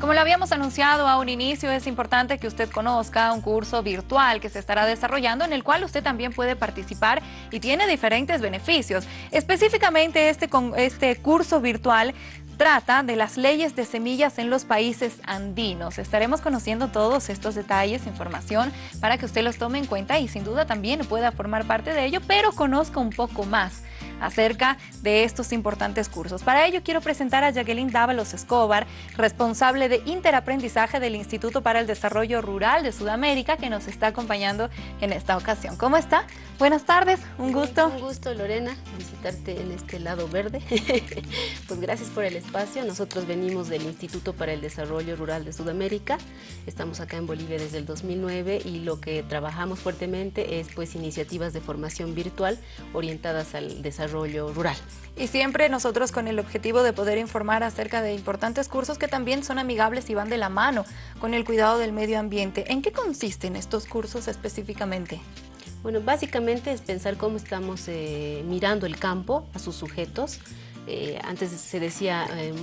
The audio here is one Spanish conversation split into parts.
Como lo habíamos anunciado a un inicio, es importante que usted conozca un curso virtual que se estará desarrollando en el cual usted también puede participar y tiene diferentes beneficios. Específicamente este, este curso virtual trata de las leyes de semillas en los países andinos. Estaremos conociendo todos estos detalles, información, para que usted los tome en cuenta y sin duda también pueda formar parte de ello, pero conozca un poco más acerca de estos importantes cursos. Para ello quiero presentar a Jacqueline Dávalos Escobar, responsable de interaprendizaje del Instituto para el Desarrollo Rural de Sudamérica, que nos está acompañando en esta ocasión. ¿Cómo está? Buenas tardes, un gusto. Un gusto, Lorena, visitarte en este lado verde. pues gracias por el espacio. Nosotros venimos del Instituto para el Desarrollo Rural de Sudamérica. Estamos acá en Bolivia desde el 2009 y lo que trabajamos fuertemente es pues iniciativas de formación virtual orientadas al desarrollo rural. Y siempre nosotros con el objetivo de poder informar acerca de importantes cursos que también son amigables y van de la mano con el cuidado del medio ambiente. ¿En qué consisten estos cursos específicamente? Bueno, básicamente es pensar cómo estamos eh, mirando el campo a sus sujetos, eh, antes se decía eh,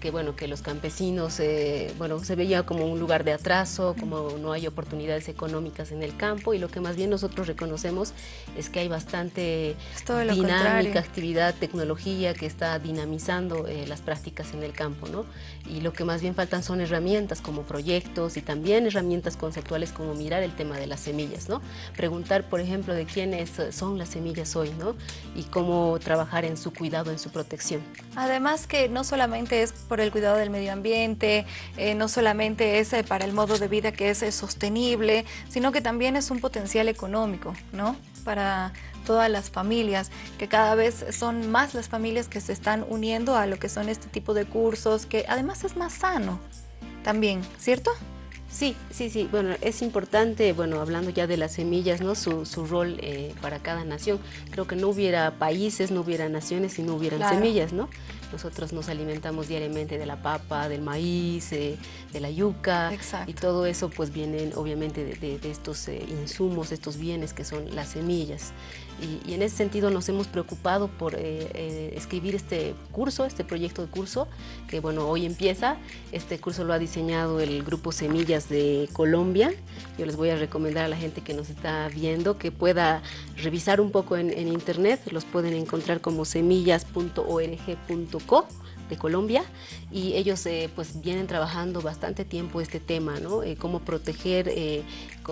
que, bueno, que los campesinos eh, bueno, se veía como un lugar de atraso, como no hay oportunidades económicas en el campo y lo que más bien nosotros reconocemos es que hay bastante dinámica, actividad, tecnología que está dinamizando las prácticas en el campo. ¿no? Y lo que más bien faltan son herramientas como proyectos y también herramientas conceptuales como mirar el tema de las semillas. ¿no? Preguntar, por ejemplo, de quiénes son las semillas hoy ¿no? y cómo trabajar en su cuidado, en su protección Además que no solamente es por el cuidado del medio ambiente, eh, no solamente es eh, para el modo de vida que es eh, sostenible, sino que también es un potencial económico, ¿no? Para todas las familias, que cada vez son más las familias que se están uniendo a lo que son este tipo de cursos, que además es más sano también, ¿cierto? Sí, sí, sí. Bueno, es importante, bueno, hablando ya de las semillas, ¿no? Su, su rol eh, para cada nación. Creo que no hubiera países, no hubiera naciones si no hubieran semillas, ¿no? Nosotros nos alimentamos diariamente de la papa, del maíz, eh, de la yuca y todo eso pues viene obviamente de, estos eh, insumos, estos bienes que son las semillas. Y, en ese sentido nos hemos preocupado por eh, escribir este curso, este proyecto de curso, que bueno, hoy empieza. Este curso lo ha diseñado el Grupo Semillas de Colombia. Yo les voy a recomendar a la gente que nos está viendo que pueda revisar un poco en, en internet. Los pueden encontrar como semillas.org.com de Colombia y ellos eh, pues vienen trabajando bastante tiempo este tema, ¿no? Eh, cómo proteger eh,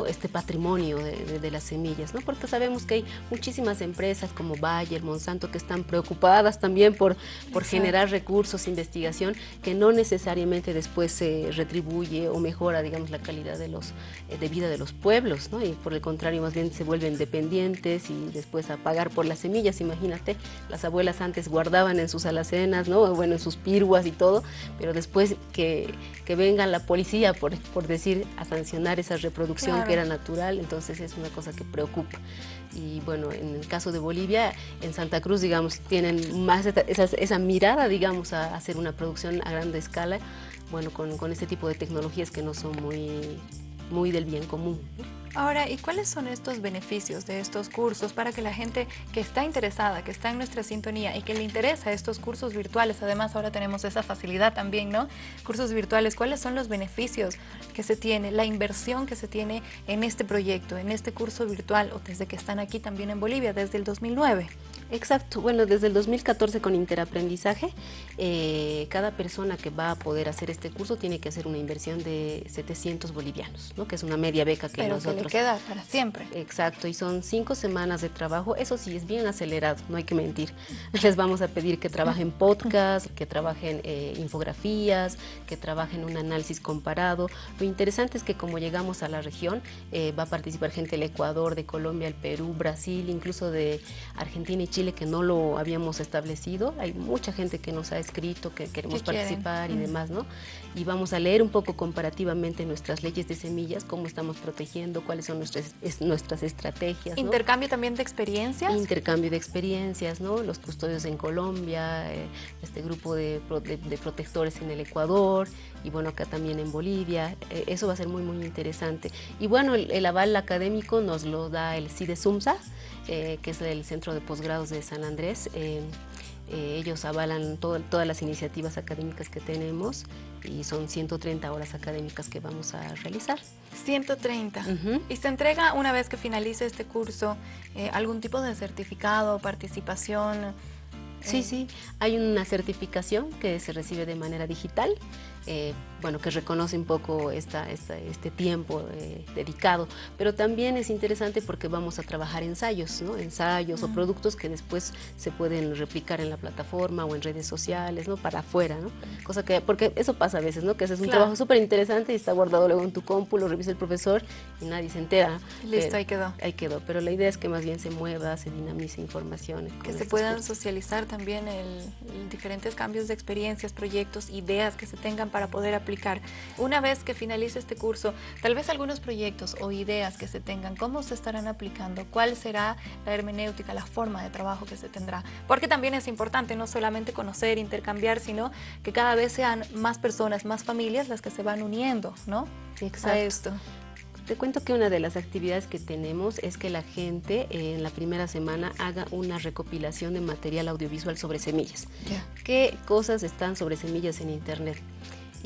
este patrimonio de, las semillas, ¿no? Porque sabemos que hay muchísimas empresas como Bayer, Monsanto, que están preocupadas también por, por generar recursos, investigación, que no necesariamente después se retribuye o mejora, digamos, la calidad de, los, de vida de los pueblos, ¿no? Y por el contrario, más bien se vuelven dependientes y después a pagar por las semillas, imagínate, las abuelas antes guardaban en sus alacenas, ¿no? Bueno, en sus piruas y todo, pero después que, que venga la policía, por, por decir, a sancionar esa reproducción que era natural, entonces es una cosa que preocupa. Y bueno, en el caso de Bolivia, en Santa Cruz, digamos, tienen más esa, esa mirada, digamos, a hacer una producción a grande escala, bueno, con, con este tipo de tecnologías que no son muy, muy del bien común. Ahora, ¿y cuáles son estos beneficios de estos cursos para que la gente que está interesada, que está en nuestra sintonía y que le interesa estos cursos virtuales, además ahora tenemos esa facilidad también, ¿no? Cursos virtuales, ¿cuáles son los beneficios que se tiene, la inversión que se tiene en este proyecto, en este curso virtual o desde que están aquí también en Bolivia, desde el 2009? Exacto, bueno, desde el 2014 con Interaprendizaje, eh, cada persona que va a poder hacer este curso tiene que hacer una inversión de 700 bolivianos, ¿no? que es una media beca que Pero nosotros... Que queda para siempre. Exacto, y son cinco semanas de trabajo, eso sí, es bien acelerado, no hay que mentir. Les vamos a pedir que trabajen podcast, que trabajen eh, infografías, que trabajen un análisis comparado. Lo interesante es que como llegamos a la región, eh, va a participar gente del Ecuador, de Colombia, el Perú, Brasil, incluso de Argentina y Chile que no lo habíamos establecido. Hay mucha gente que nos ha escrito que queremos participar y mm. demás, ¿no? Y vamos a leer un poco comparativamente nuestras leyes de semillas, cómo estamos protegiendo, cuáles son nuestras, nuestras estrategias. ¿Intercambio también de experiencias? Intercambio de experiencias, ¿no? Los custodios en Colombia, eh, este grupo de, protectores en el Ecuador y bueno, acá también en Bolivia. Eh, eso va a ser muy, muy interesante. Y bueno, el, aval académico nos lo da el CIDE SUMSA, eh, que es el Centro de Posgrados de San Andrés. Eh, Eh, ellos avalan todas las iniciativas académicas que tenemos y son 130 horas académicas que vamos a realizar. 130. ¿Y se entrega una vez que finalice este curso eh, algún tipo de certificado, participación? Sí, sí, hay una certificación que se recibe de manera digital bueno, que reconoce un poco esta, este tiempo eh, dedicado, pero también es interesante porque vamos a trabajar ensayos, ¿no? ensayos o productos que después se pueden replicar en la plataforma o en redes sociales, ¿no? para afuera, ¿no? cosa que, porque eso pasa a veces, ¿no? que haces un trabajo súper interesante y está guardado luego en tu compu, lo revisa el profesor y nadie se entera. Listo, ahí quedó. Ahí quedó, pero la idea es que más bien se mueva, se dinamice información. Que se puedan socializar también el, diferentes cambios de experiencias, proyectos, ideas que se tengan para poder aplicar. Una vez que finalice este curso, tal vez algunos proyectos o ideas que se tengan, ¿cómo se estarán aplicando? ¿Cuál será la hermenéutica, la forma de trabajo que se tendrá? Porque también es importante no solamente conocer, intercambiar, sino que cada vez sean más personas, más familias las que se van uniendo, ¿no? Exacto. A esto. Te cuento que una de las actividades que tenemos es que la gente en la primera semana haga una recopilación de material audiovisual sobre semillas. ¿Qué cosas están sobre semillas en Internet?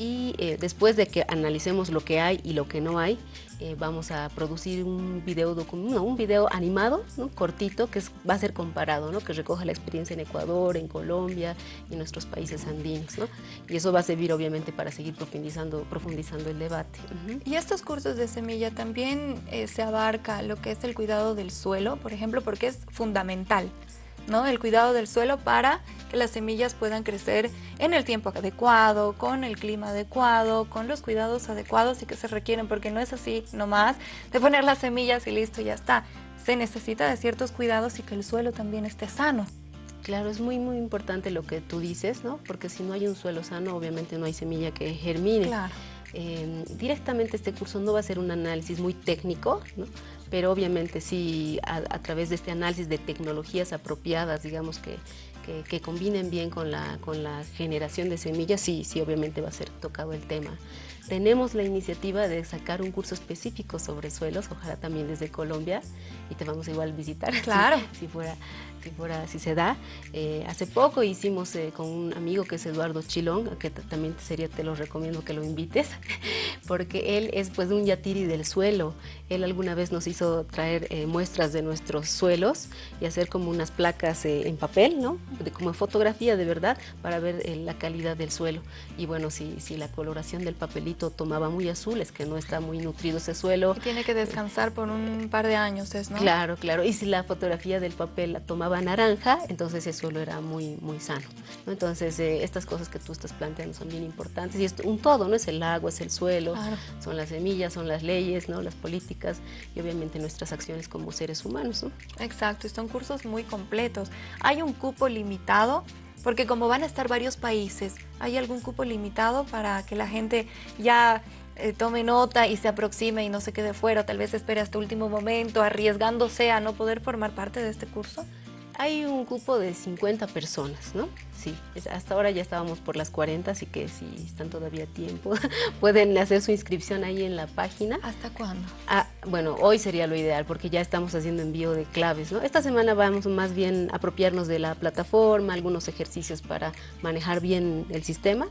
Y eh, después de que analicemos lo que hay y lo que no hay, eh, vamos a producir un video, un video animado, cortito, que va a ser comparado, ¿no? que recoja la experiencia en Ecuador, en Colombia y en nuestros países andinos. ¿no? Y eso va a servir obviamente para seguir profundizando, profundizando el debate. Y estos cursos de semilla también eh, se abarca lo que es el cuidado del suelo, por ejemplo, porque es fundamental. ¿No? El cuidado del suelo para que las semillas puedan crecer en el tiempo adecuado, con el clima adecuado, con los cuidados adecuados y que se requieren, porque no es así nomás de poner las semillas y listo, ya está. Se necesita de ciertos cuidados y que el suelo también esté sano. Claro, es muy muy importante lo que tú dices, ¿no? Porque si no hay un suelo sano, obviamente no hay semilla que germine. Claro. Eh, directamente este curso no va a ser un análisis muy técnico, ¿no? Pero obviamente sí a, través de este análisis de tecnologías apropiadas, digamos que, que, combinen bien con la, con la generación de semillas, sí, sí obviamente va a ser tocado el tema. Tenemos la iniciativa de sacar un curso específico sobre suelos, ojalá también desde Colombia, y te vamos igual a visitar, claro. si fuera si, fuera, si se da. Eh, hace poco hicimos eh, con un amigo que es Eduardo Chilón, que también sería, te lo recomiendo que lo invites, porque él es pues un yatiri del suelo. Él alguna vez nos hizo traer eh, muestras de nuestros suelos y hacer como unas placas en papel, ¿no? como en fotografía de verdad, para ver la calidad del suelo. Y bueno, si, si la coloración del papelito tomaba muy azul, es que no está muy nutrido ese suelo. tiene que descansar por un par de años, ¿es, no? Claro, claro. Y si la fotografía del papel la tomaba naranja, entonces el suelo era muy, muy sano. Entonces, eh, estas cosas que tú estás planteando son bien importantes y es un todo, ¿no? Es el agua, es el suelo, son las semillas, son las leyes, ¿no? Las políticas y obviamente nuestras acciones como seres humanos, Exacto, y son cursos muy completos. ¿Hay un cupo limitado? Porque como van a estar varios países, ¿hay algún cupo limitado para que la gente ya eh, tome nota y se aproxime y no se quede fuera, tal vez espere hasta último momento, arriesgándose a no poder formar parte de este curso? Hay un grupo de 50 personas, ¿no? Sí, hasta ahora ya estábamos por las 40, así que si están todavía a tiempo, pueden hacer su inscripción ahí en la página. ¿Hasta cuándo? Ah, bueno, hoy sería lo ideal porque ya estamos haciendo envío de claves, ¿no? Esta semana vamos más bien a apropiarnos de la plataforma, algunos ejercicios para manejar bien el sistema.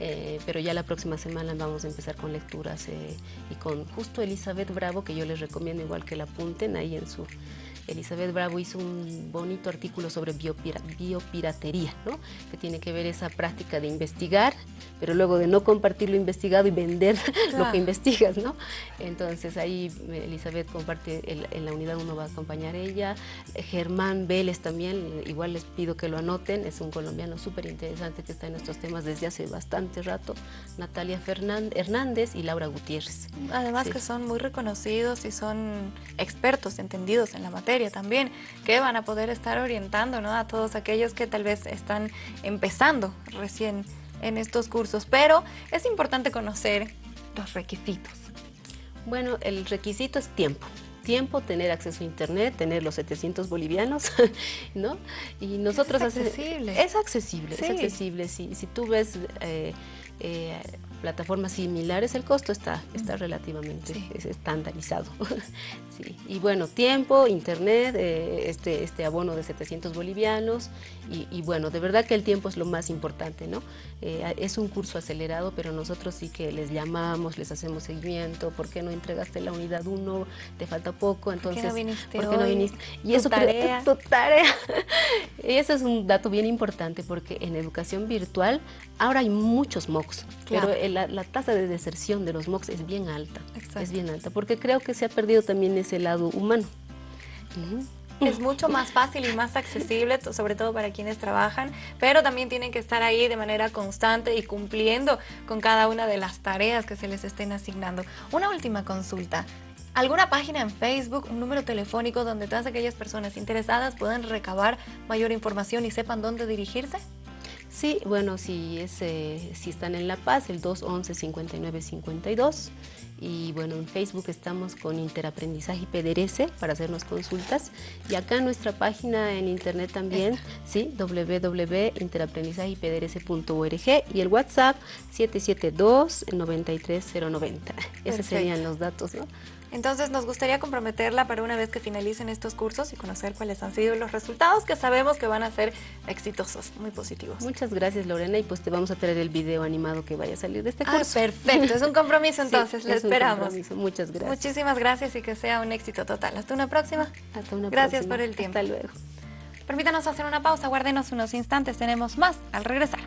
Eh, pero ya la próxima semana vamos a empezar con lecturas eh, y con justo Elizabeth Bravo, que yo les recomiendo igual que la apunten ahí en su Elizabeth Bravo hizo un bonito artículo sobre biopiratería, ¿no? que tiene que ver esa práctica de investigar, pero luego de no compartir lo investigado y vender lo que investigas. ¿no? Entonces ahí Elizabeth comparte, en la unidad uno va a acompañar ella, Germán Vélez también, igual les pido que lo anoten, es un colombiano súper interesante que está en estos temas desde hace bastante rato, Natalia Hernández y Laura Gutiérrez. Además que son muy reconocidos y son expertos, entendidos en la materia también, que van a poder estar orientando ¿no? a todos aquellos que tal vez están empezando recién en estos cursos. Pero es importante conocer los requisitos. Bueno, el requisito es tiempo tiempo, tener acceso a internet, tener los 700 bolivianos, ¿no? Y nosotros... Es accesible. es accesible, es accesible. Si, si tú ves... Eh, eh, plataformas similares, el costo está, está relativamente estandarizado. sí. Y bueno, tiempo, internet, eh, este, este abono de 700 bolivianos y, bueno, de verdad que el tiempo es lo más importante, ¿no? Eh, es un curso acelerado, pero nosotros sí que les llamamos, les hacemos seguimiento, ¿por qué no entregaste la unidad 1? Te falta poco, entonces... ¿Por qué no viniste? ¿por qué no viniste? Y eso tarea. tu tarea. y eso es un dato bien importante porque en educación virtual ahora hay muchos MOOCs, pero la, tasa de deserción de los MOOCs es bien alta, es bien alta, porque creo que se ha perdido también ese lado humano. Es mucho más fácil y más accesible, sobre todo para quienes trabajan, pero también tienen que estar ahí de manera constante y cumpliendo con cada una de las tareas que se les estén asignando. Una última consulta. ¿Alguna página en Facebook, un número telefónico donde todas aquellas personas interesadas puedan recabar mayor información y sepan dónde dirigirse? Sí, bueno, si, es, eh, si están en La Paz, el 211-5952. Y bueno, en Facebook estamos con Interaprendizaje y PDRS para hacernos consultas. Y acá en nuestra página en internet también, sí, www.interaprendizajeypdrs.org y el WhatsApp 772-93090. Esos serían los datos, ¿no? Entonces nos gustaría comprometerla para una vez que finalicen estos cursos y conocer cuáles han sido los resultados que sabemos que van a ser exitosos, muy positivos. Muchas gracias Lorena y pues te vamos a traer el video animado que vaya a salir de este ah, curso. perfecto, es un compromiso entonces, le esperamos. Muchas gracias. Muchísimas gracias y que sea un éxito total. Hasta una próxima. Hasta una gracias próxima. por el tiempo. Hasta luego. Permítanos hacer una pausa, guárdenos unos instantes, tenemos más al regresar.